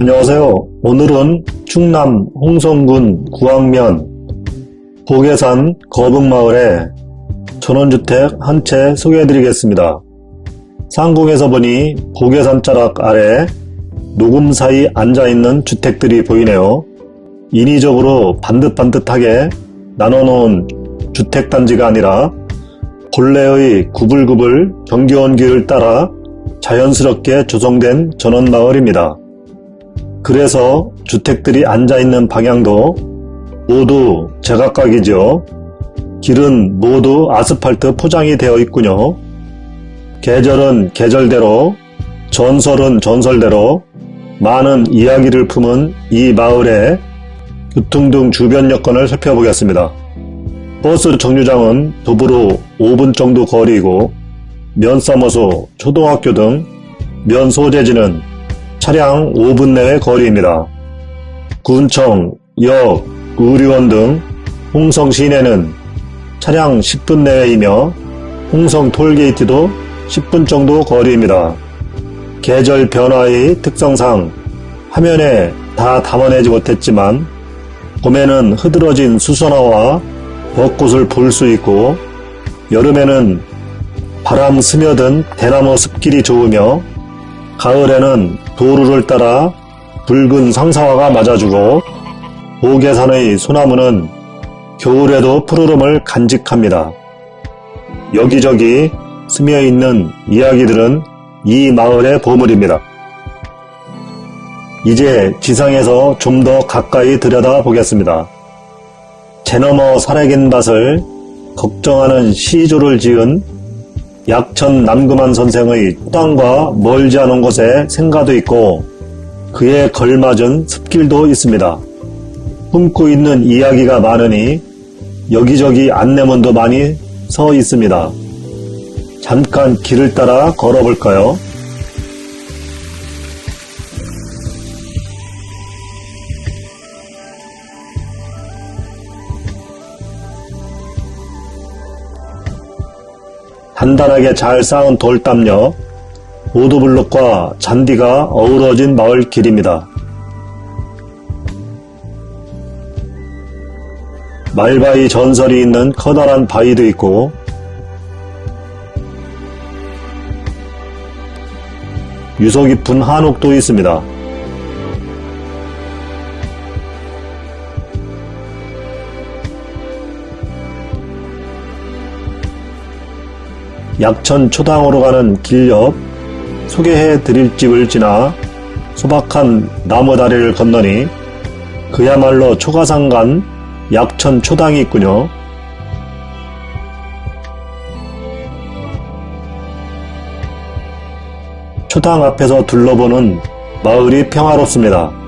안녕하세요. 오늘은 충남 홍성군 구항면 보계산 거북마을에 전원주택 한 채 소개해드리겠습니다. 상공에서 보니 보계산 자락 아래 녹음 사이 앉아있는 주택들이 보이네요. 인위적으로 반듯반듯하게 나눠놓은 주택단지가 아니라 본래의 구불구불 경계원 길을 따라 자연스럽게 조성된 전원마을입니다. 그래서 주택들이 앉아있는 방향도 모두 제각각이죠. 길은 모두 아스팔트 포장이 되어 있군요. 계절은 계절대로, 전설은 전설대로 많은 이야기를 품은 이 마을의 교통 등 주변 여건을 살펴보겠습니다. 버스 정류장은 도보로 5분 정도 거리이고 면사무소, 초등학교 등 면 소재지는 차량 5분 내의 거리입니다. 군청, 역, 의료원 등 홍성 시내는 차량 10분 내외이며 홍성 톨게이트도 10분 정도 거리입니다. 계절 변화의 특성상 화면에 다 담아내지 못했지만 봄에는 흐드러진 수선화와 벚꽃을 볼 수 있고 여름에는 바람 스며든 대나무 숲길이 좋으며 가을에는 도루를 따라 붉은 상사화가 맞아주고 보계산의 소나무는 겨울에도 푸르름을 간직합니다. 여기저기 스며있는 이야기들은 이 마을의 보물입니다. 이제 지상에서 좀 더 가까이 들여다 보겠습니다. 제너머 살아긴 밭을 걱정하는 시조를 지은 약천 남금한 선생의 땅과 멀지 않은 곳에 생가도 있고 그에 걸맞은 숲길도 있습니다. 품고 있는 이야기가 많으니 여기저기 안내문도 많이 서 있습니다. 잠깐 길을 따라 걸어볼까요? 단단하게 잘 쌓은 돌담력, 보드블록과 잔디가 어우러진 마을 길입니다. 말바위 전설이 있는 커다란 바위도 있고 유서 깊은 한옥도 있습니다. 약천 초당으로 가는 길 옆 소개해 드릴 집을 지나 소박한 나무 다리를 건너니 그야말로 초가상간 약천 초당이 있군요. 초당 앞에서 둘러보는 마을이 평화롭습니다.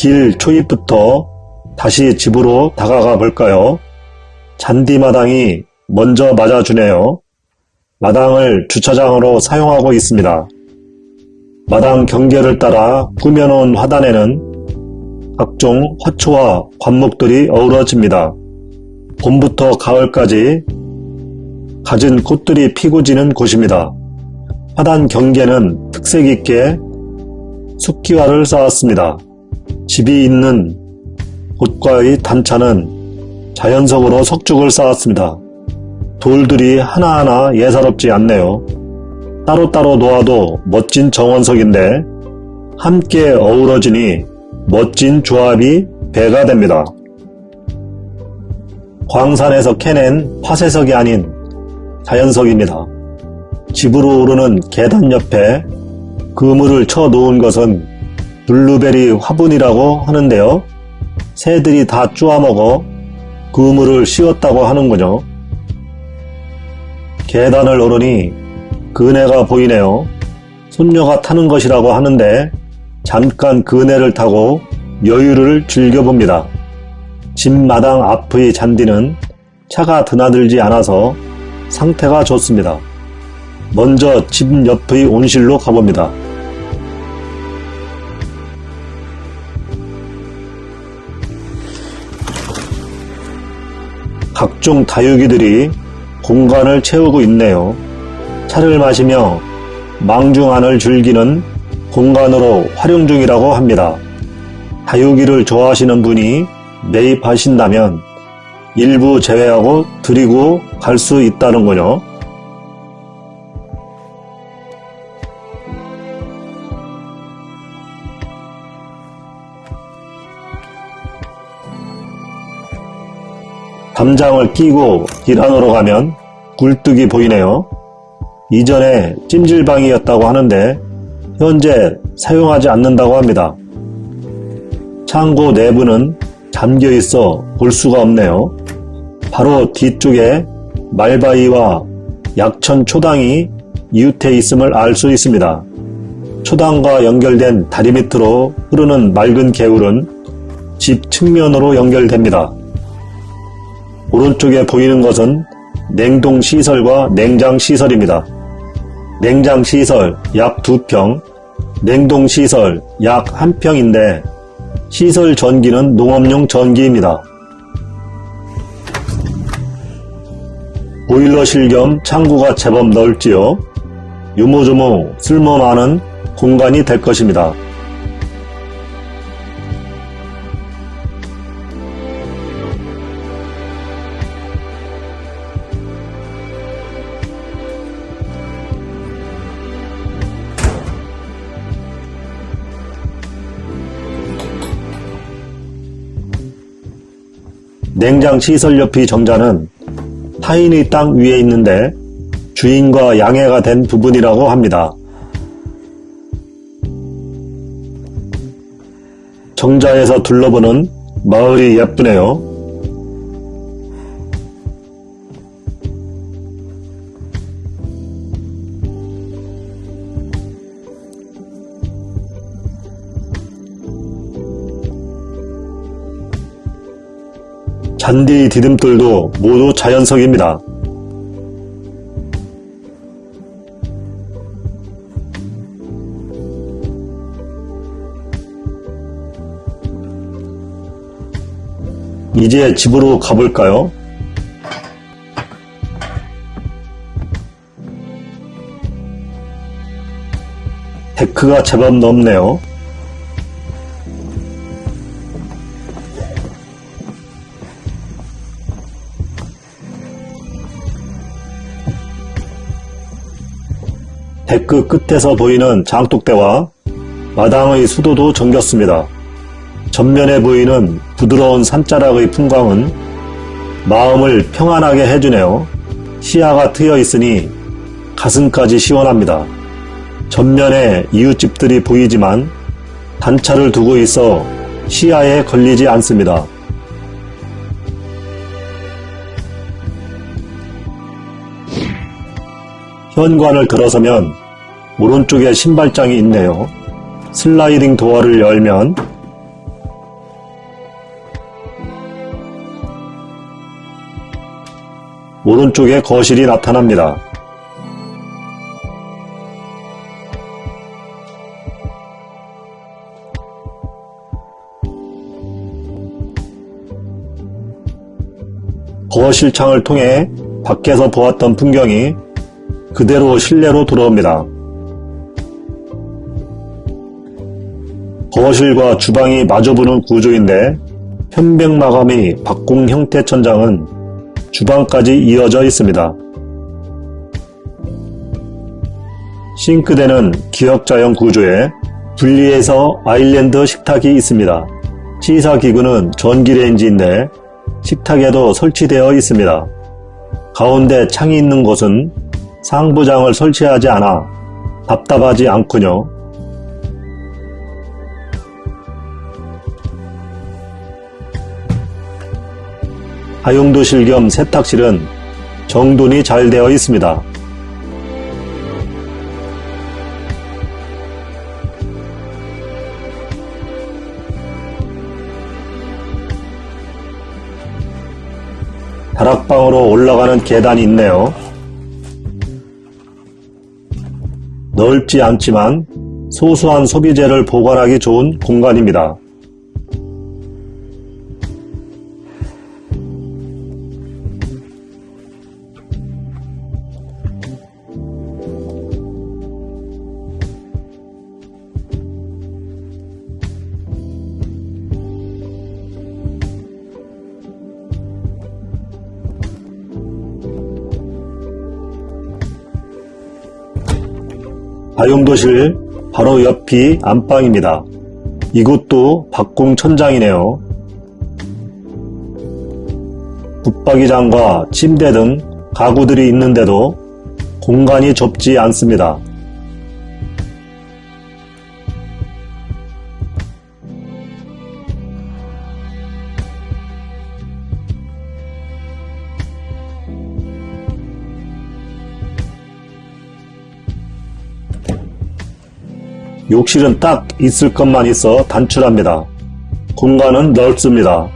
길 초입부터 다시 집으로 다가가 볼까요? 잔디마당이 먼저 맞아주네요. 마당을 주차장으로 사용하고 있습니다. 마당 경계를 따라 꾸며놓은 화단에는 각종 화초와 관목들이 어우러집니다. 봄부터 가을까지 갖은 꽃들이 피고 지는 곳입니다. 화단 경계는 특색 있게 숲기와를 쌓았습니다. 집이 있는 곳과의 단차는 자연석으로 석죽을 쌓았습니다. 돌들이 하나하나 예사롭지 않네요. 따로따로 놓아도 멋진 정원석인데 함께 어우러지니 멋진 조합이 배가 됩니다. 광산에서 캐낸 화쇄석이 아닌 자연석입니다. 집으로 오르는 계단 옆에 그물을 쳐 놓은 것은 블루베리 화분이라고 하는데요. 새들이 다 쪼아먹어 그물을 씌웠다고 하는군요. 계단을 오르니 그네가 보이네요. 손녀가 타는 것이라고 하는데 잠깐 그네를 타고 여유를 즐겨봅니다. 집 마당 앞의 잔디는 차가 드나들지 않아서 상태가 좋습니다. 먼저 집 옆의 온실로 가봅니다. 각종 다육이들이 공간을 채우고 있네요. 차를 마시며 망중안을 즐기는 공간으로 활용 중이라고 합니다. 다육이를 좋아하시는 분이 매입하신다면 일부 제외하고 드리고 갈 수 있다는군요. 담장을 끼고 길 안으로 가면 굴뚝이 보이네요. 이전에 찜질방이었다고 하는데 현재 사용하지 않는다고 합니다. 창고 내부는 잠겨 있어 볼 수가 없네요. 바로 뒤쪽에 말바위와 약천 초당이 이웃해 있음을 알 수 있습니다. 초당과 연결된 다리 밑으로 흐르는 맑은 개울은 집 측면으로 연결됩니다. 오른쪽에 보이는 것은 냉동시설과 냉장시설입니다. 냉장시설 약 2평, 냉동시설 약 1평인데 시설 전기는 농업용 전기입니다. 보일러실 겸 창구가 제법 넓지요. 유모조모 쓸모 많은 공간이 될 것입니다. 냉장 시설 옆이 정자는 타인의 땅 위에 있는데 주인과 양해가 된 부분이라고 합니다. 정자에서 둘러보는 마을이 예쁘네요. 잔디 디딤돌도 모두 자연석입니다. 이제 집으로 가볼까요? 데크가 제법 넓네요. 데크 끝에서 보이는 장독대와 마당의 수도도 정겼습니다. 전면에 보이는 부드러운 산자락의 풍광은 마음을 평안하게 해주네요. 시야가 트여 있으니 가슴까지 시원합니다. 전면에 이웃집들이 보이지만 단차를 두고 있어 시야에 걸리지 않습니다. 현관을 들어서면 오른쪽에 신발장이 있네요. 슬라이딩 도어를 열면 오른쪽에 거실이 나타납니다. 거실 창을 통해 밖에서 보았던 풍경이 그대로 실내로 들어옵니다. 거실과 주방이 마주보는 구조인데 편백 마감이 박공 형태 천장은 주방까지 이어져 있습니다. 싱크대는 기역자형 구조에 분리해서 아일랜드 식탁이 있습니다. 시사기구는 전기레인지인데 식탁에도 설치되어 있습니다. 가운데 창이 있는 곳은 상부장을 설치하지 않아 답답하지 않군요. 하용도실 겸 세탁실은 정돈이 잘 되어 있습니다. 다락방으로 올라가는 계단이 있네요. 넓지 않지만 소소한 소비재를 보관하기 좋은 공간입니다. 다용도실 바로 옆이 안방입니다. 이곳도 박공 천장이네요. 붙박이장과 침대 등 가구들이 있는데도 공간이 좁지 않습니다. 욕실은 딱 있을 것만 있어 단출합니다. 공간은 넓습니다.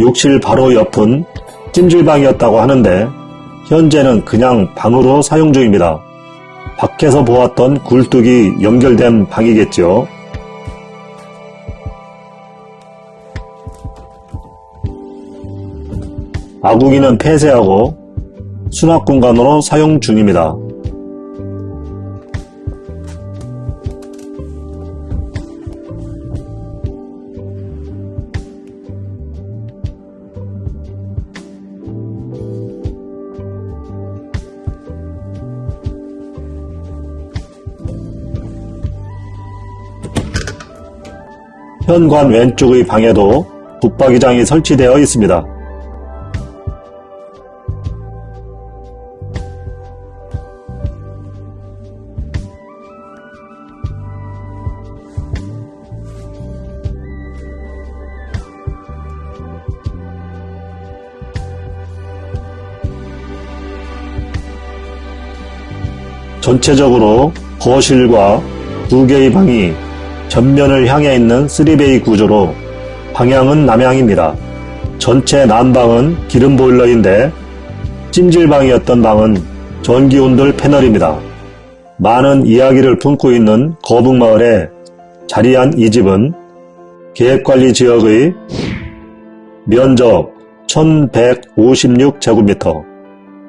욕실 바로 옆은 찜질방이었다고 하는데 현재는 그냥 방으로 사용 중입니다. 밖에서 보았던 굴뚝이 연결된 방이겠죠. 아궁이는 폐쇄하고 수납 공간으로 사용 중입니다. 현관 왼쪽의 방에도 붙박이장이 설치되어 있습니다. 전체적으로 거실과 두 개의 방이 전면을 향해 있는 3베이 구조로 방향은 남향입니다. 전체 난방은 기름 보일러인데 찜질방이었던 방은 전기온돌 패널입니다. 많은 이야기를 품고 있는 거북마을에 자리한 이 집은 계획관리 지역의 면적 1156제곱미터,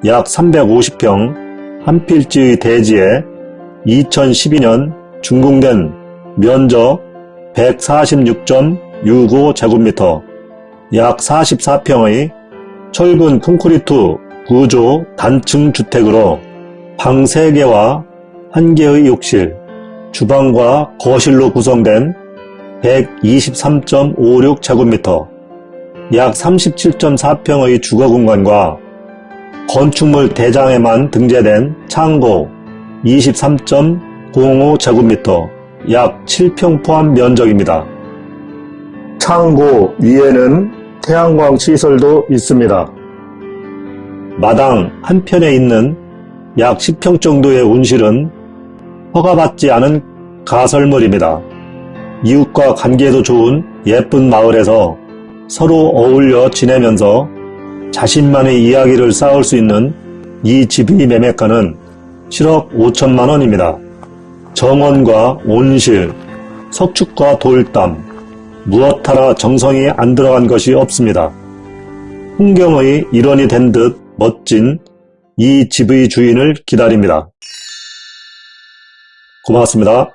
약 350평 한 필지의 대지에 2012년 준공된 면적 146.65제곱미터, 약 44평의 철근 콘크리트 구조 단층 주택으로 방 3개와 1개의 욕실, 주방과 거실로 구성된 123.56제곱미터, 약 37.4평의 주거 공간과 건축물 대장에만 등재된 창고 23.05제곱미터, 약 7평 포함 면적입니다. 창고 위에는 태양광 시설도 있습니다. 마당 한편에 있는 약 10평 정도의 온실은 허가받지 않은 가설물입니다. 이웃과 관계도 좋은 예쁜 마을에서 서로 어울려 지내면서 자신만의 이야기를 쌓을 수 있는 이 집의 매매가는 7억 5천만 원입니다. 정원과 온실, 석축과 돌담, 무엇 하나 정성이 안 들어간 것이 없습니다. 풍경의 일원이 된 듯 멋진 이 집의 주인을 기다립니다. 고맙습니다.